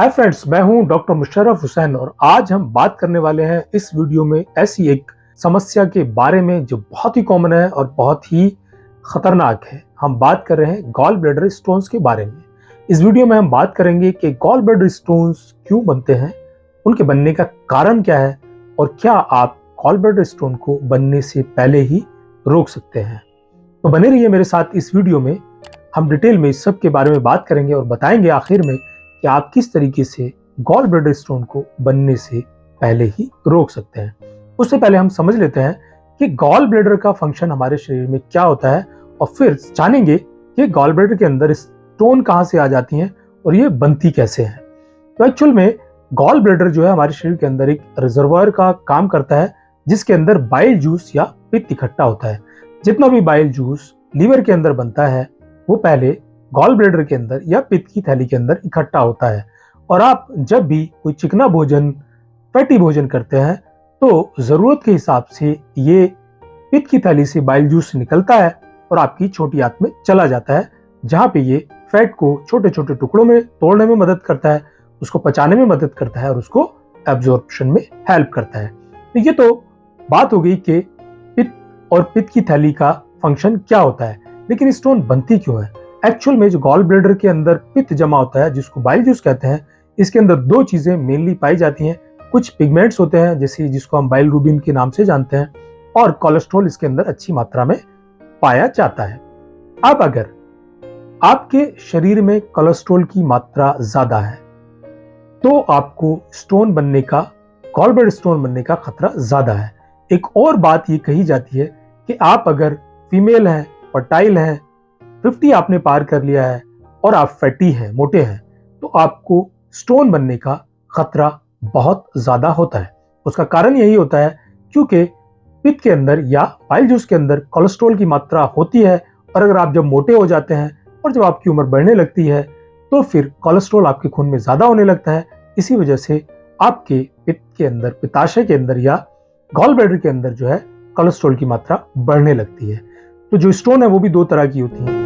Hi friends मैं हूँ doctor Musharraf Hussain और आज हम बात करने वाले हैं इस वीडियो में ऐसी एक समस्या के बारे में जो बहुत ही कॉमन है और बहुत ही खतरनाक है। हम बात कर रहे हैं गॉल ब्लैडर स्टोन्स के बारे में। इस वीडियो में हम बात करेंगे कि गॉल ब्लैडर स्टोन्स क्यों बनते हैं, उनके बनने का कारण क्या है और क्या आप गॉल ब्लैडर स्टोन को बनने से पहले ही रोक सकते हैं। तो बने रहिए मेरे साथ इस वीडियो में। हम डिटेल में इस सब के बारे में बात करेंगे और बताएँगे आखिर में कि आप किस तरीके से गॉल ब्लैडर स्टोन को बनने से पहले ही रोक सकते हैं। उससे पहले हम समझ लेते हैं कि गॉल ब्लैडर का फ़ंक्शन हमारे शरीर में क्या होता है और फिर जानेंगे कि गॉल ब्लैडर के अंदर स्टोन कहाँ से आ जाती हैं और ये बनती कैसे हैं। तो एक्चुअल में गॉल ब्लैडर जो है हमारे शरीर के अंदर एक रिजर्वायर का काम करता है, जिसके अंदर बाइल जूस या पित्त इकट्ठा होता है। जितना भी बाइल जूस लीवर के अंदर बनता है, वो पहले गॉल ब्लेडर के अंदर या पित्त की थैली के अंदर इकट्ठा होता है। और आप जब भी कोई चिकना भोजन, फैटी भोजन करते हैं तो ज़रूरत के हिसाब से ये पित्त की थैली से बाइल जूस निकलता है और आपकी छोटी आंत में चला जाता है, जहाँ पे ये फैट को छोटे छोटे टुकड़ों में तोड़ने में मदद करता है, उसको पचाने में मदद करता है और उसको एब्जॉर्प्शन में हेल्प करता है। तो ये तो बात हो गई कि पित्त और पित्त की थैली का फ़ंक्शन क्या होता है, लेकिन स्टोन बनती क्यों है? एक्चुअल में जो गॉल ब्लेडर के अंदर पित्त जमा होता है, जिसको बाइल जूस कहते हैं, इसके अंदर दो चीज़ें मेनली पाई जाती हैं। कुछ पिगमेंट्स होते हैं, जैसे जिसको हम बाइल रूबिन के नाम से जानते हैं, और कोलेस्ट्रॉल इसके अंदर अच्छी मात्रा में पाया जाता है। अब अगर आपके शरीर में कोलेस्ट्रॉल की मात्रा ज़्यादा है तो आपको स्टोन बनने का गॉलब्लेड स्टोन बनने का खतरा ज़्यादा है। एक और बात ये कही जाती है कि आप अगर फीमेल हैं फर्टाइल हैं फिफ्टी आपने पार कर लिया है और आप फैटी हैं, मोटे हैं तो आपको स्टोन बनने का खतरा बहुत ज़्यादा होता है। उसका कारण यही होता है क्योंकि पित्त के अंदर या पाइल जूस के अंदर कोलेस्ट्रॉल की मात्रा होती है और अगर आप जब मोटे हो जाते हैं और जब आपकी उम्र बढ़ने लगती है तो फिर कोलेस्ट्रॉल आपके खून में ज़्यादा होने लगता है। इसी वजह से आपके पित्त के अंदर पिताशय के अंदर या गॉल ब्लैडर के अंदर जो है कोलेस्ट्रॉल की मात्रा बढ़ने लगती है। तो जो स्टोन है, वो भी दो तरह की होती है।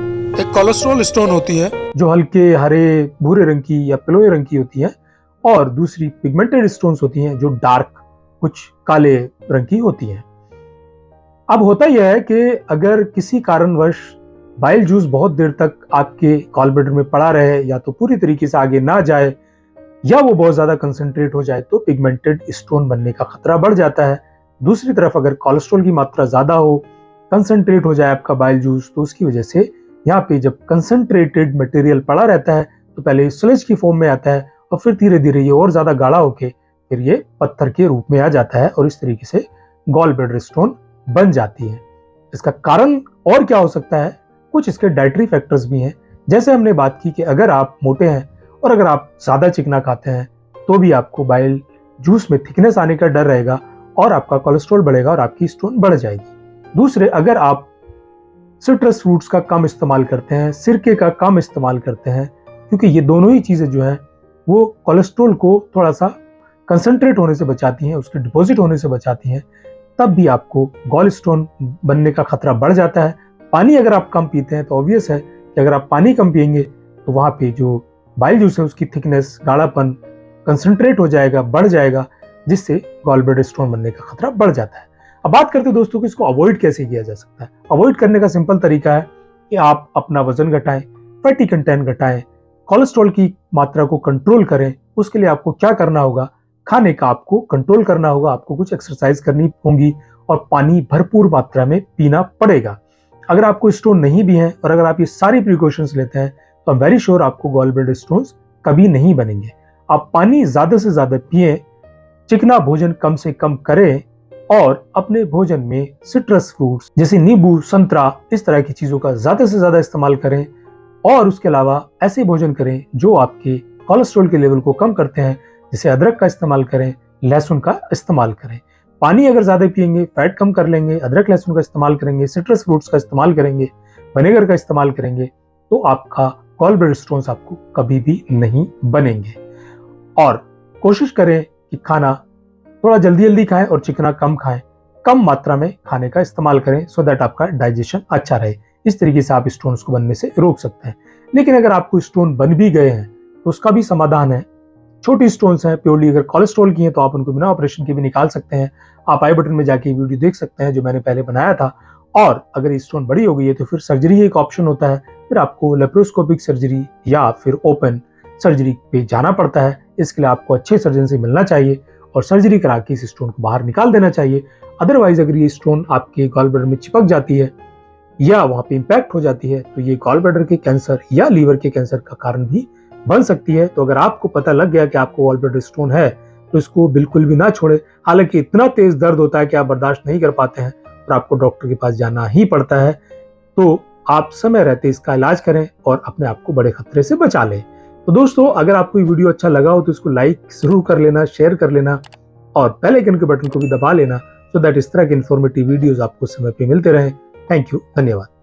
कोलेस्ट्रॉल स्टोन होती है। जो हल्के, हरे, भूरे रंग की या पिलोए रंग की होती है और दूसरी पिगमेंटेड स्टोन्स होती हैं जो डार्क कुछ काले रंग की होती हैं। अब होता यह है कि अगर किसी कारणवश बाइल जूस बहुत देर तक आपके कॉलब्लेडर में पड़ा रहे या तो पूरी तरीके से आगे ना जाए या वो बहुत ज़्यादा कंसंट्रेट हो जाए तो पिगमेंटेड स्टोन बनने का खतरा बढ़ जाता है। दूसरी तरफ़ अगर कोलेस्ट्रॉल की मात्रा ज़्यादा हो कंसंट्रेट हो जाए आपका बाइल जूस तो उसकी वजह से यहाँ पे जब कंसनट्रेटेड मटेरियल पड़ा रहता है तो पहले स्लेज की फॉर्म में आता है और फिर धीरे धीरे ये और ज़्यादा गाढ़ा होके फिर ये पत्थर के रूप में आ जाता है और इस तरीके से गॉल ब्लेडर स्टोन बन जाती है। इसका कारण और क्या हो सकता है? कुछ इसके डाइटरी फैक्टर्स भी हैं। जैसे हमने बात की कि अगर आप मोटे हैं और अगर आप ज़्यादा चिकना खाते हैं तो भी आपको बाइल जूस में थिकनेस आने का डर रहेगा और आपका कोलेस्ट्रॉल बढ़ेगा और आपकी स्टोन बढ़ जाएगी। दूसरे, अगर आप सिट्रस फ्रूट्स का कम इस्तेमाल करते हैं, सिरके का कम इस्तेमाल करते हैं, क्योंकि ये दोनों ही चीज़ें जो हैं, वो कोलेस्ट्रोल को थोड़ा सा कंसनट्रेट होने से बचाती हैं, उसके डिपॉजिट होने से बचाती हैं, तब भी आपको गॉल स्टोन बनने का खतरा बढ़ जाता है। पानी अगर आप कम पीते हैं तो ऑब्वियस है कि अगर आप पानी कम पियेंगे तो वहाँ पे जो बाइल जूस है, उसकी थिकनेस गाढ़ापन कंसनट्रेट हो जाएगा, बढ़ जाएगा, जिससे गॉल ब्लड स्टोन बनने का खतरा बढ़ जाता है। अब बात करते हैं दोस्तों कि इसको अवॉइड कैसे किया जा सकता है। अवॉइड करने का सिंपल तरीका है कि आप अपना वज़न घटाएँ फैटी कंटेंट घटाएँ कोलेस्ट्रॉल की मात्रा को कंट्रोल करें, उसके लिए आपको क्या करना होगा? खाने का आपको कंट्रोल करना होगा, आपको कुछ एक्सरसाइज करनी होगी और पानी भरपूर मात्रा में पीना पड़ेगा। अगर आपको स्टोन नहीं भी है और अगर आप ये सारी प्रिकॉशंस लेते हैं तो आई वेरी श्योर आपको गॉल ब्लड स्टोन कभी नहीं बनेंगे। आप पानी ज़्यादा से ज़्यादा पिए, चिकना भोजन कम से कम करें और अपने भोजन में सिट्रस फ्रूट्स जैसे नींबू, संतरा, इस तरह की चीज़ों का ज़्यादा से ज़्यादा इस्तेमाल करें। और उसके अलावा ऐसे भोजन करें जो आपके कोलेस्ट्रॉल के लेवल को कम करते हैं, जैसे अदरक का इस्तेमाल करें, लहसुन का इस्तेमाल करें। पानी अगर ज़्यादा पियेंगे फैट कम कर लेंगे, अदरक, लहसुन का इस्तेमाल करेंगे सिट्रस फ्रूट्स का इस्तेमाल करेंगे वनेगर का इस्तेमाल करेंगे तो आपका कॉल ब्लड स्टोन्स आपको कभी भी नहीं बनेंगे। और कोशिश करें कि खाना थोड़ा जल्दी जल्दी खाएँ और चिकना कम खाएँ। कम मात्रा में खाने का इस्तेमाल करें सो दैट आपका डाइजेशन अच्छा रहे। इस तरीके से आप स्टोन्स को बनने से रोक सकते हैं। लेकिन अगर आपको स्टोन बन भी गए हैं तो उसका भी समाधान है। छोटी स्टोन्स हैं प्योरली अगर कोलेस्ट्रॉल की हैं तो आप उनको बिना ऑपरेशन के भी निकाल सकते हैं। आप आई बटन में जाके वीडियो देख सकते हैं, जो मैंने पहले बनाया था। और अगर स्टोन बड़ी हो गई है तो फिर सर्जरी एक ऑप्शन होता है। फिर आपको लेप्रोस्कोपिक सर्जरी या फिर ओपन सर्जरी पे जाना पड़ता है। इसके लिए आपको अच्छे सर्जन से मिलना चाहिए। और सर्जरी करा के इस स्टोन को बाहर निकाल देना चाहिए। अदरवाइज़ अगर ये स्टोन आपके गॉल ब्लडर में चिपक जाती है या वहाँ पे इम्पैक्ट हो जाती है तो ये गॉल ब्लडर के कैंसर या लीवर के कैंसर का कारण भी बन सकती है। तो अगर आपको पता लग गया कि आपको गॉल ब्लडर स्टोन है तो इसको बिल्कुल भी ना छोड़े। हालाँकि इतना तेज दर्द होता है कि आप बर्दाश्त नहीं कर पाते हैं और आपको डॉक्टर के पास जाना ही पड़ता है। तो आप समय रहते इसका इलाज करें और अपने आप को बड़े खतरे से बचा लें। तो दोस्तों, अगर आपको ये वीडियो अच्छा लगा हो तो इसको लाइक ज़रूर कर लेना शेयर कर लेना और पहले आइकन के बटन को भी दबा लेना सो दैट इस तरह के इन्फॉर्मेटिव वीडियोज़ आपको समय पर मिलते रहे। थैंक यू धन्यवाद।